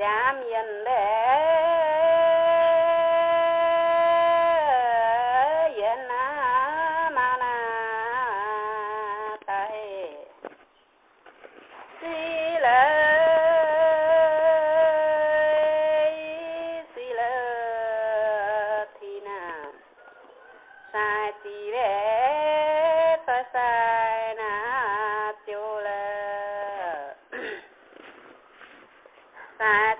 ஜாம் என்ற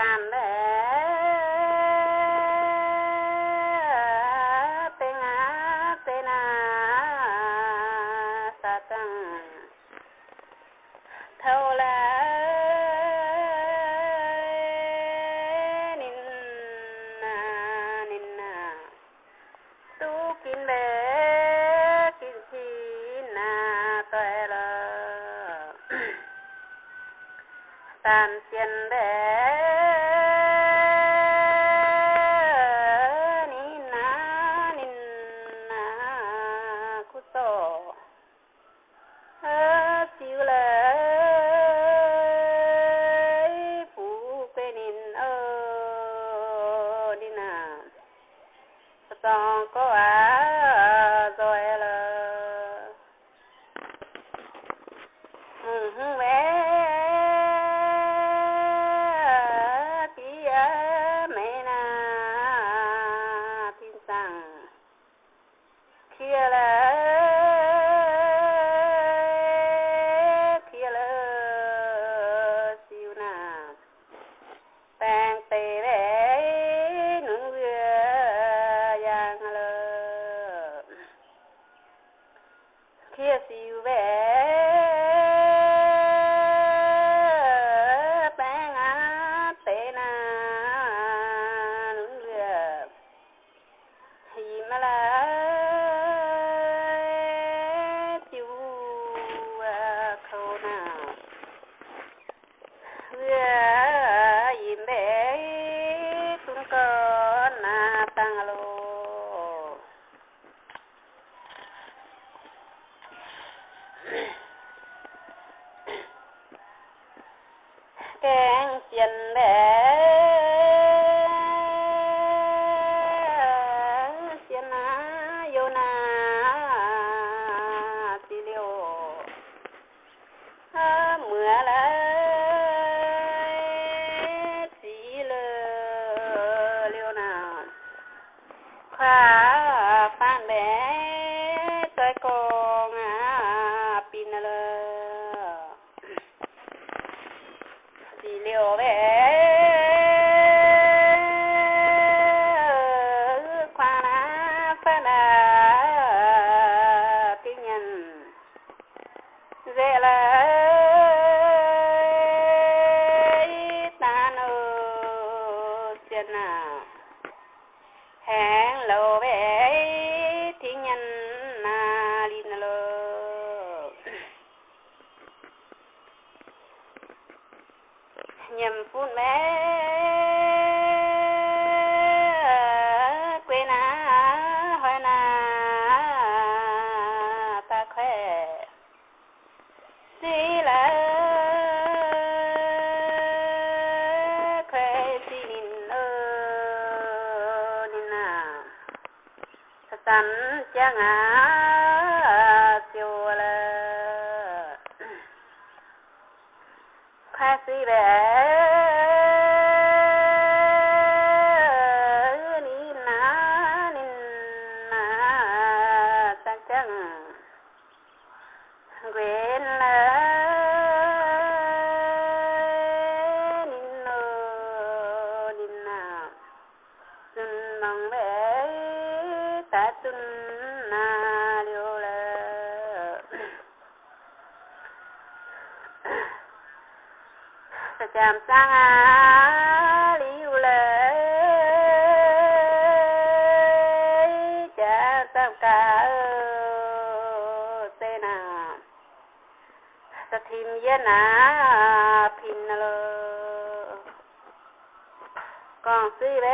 I met. song go out. 六位。 เยี่ยมพูดแม่กวนาหอยนาตาแควสีละแควสีนินเออนินาสตันเจ้างาแค่สีแบ quên Hãy subscribe ta kênh Ghiền Mì Gõ Để không bỏ lỡ những video hấp dẫn cả สทิมยนาพินเลกองซีเว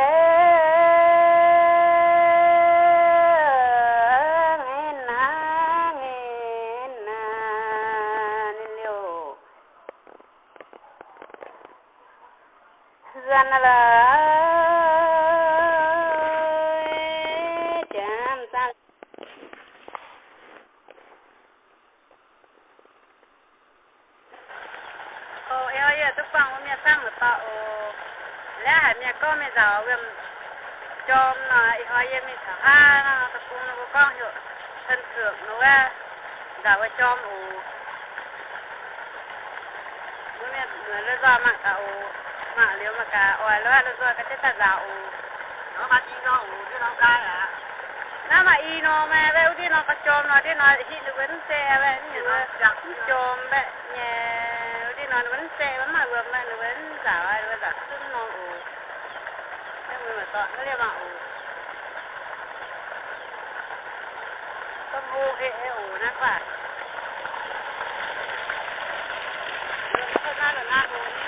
นั่นแหละ giờ em cho mà hỏi em mình thả ha nó tập cung nó có con hiệu thân thượng nó ra. Giờ em cho mù bữa nay người nó do mạng cả ủ. Mạng liếu mà cả ỏi nó nó do cái tết ta dạo nó mà đi nó ủ chứ nó cái à nó mà y nó mà về đi nó có cho nó đi nó thì nó vẫn xe về như nó cho về nhà đi nó vấn xe vẫn mà vừa mà nó vẫn dạo ai nó dạo xung nó ủ. ก็เรียกว่าまんต้องงูเอโอนะค่ะเดินข้างหน้าหรือหน้าโอ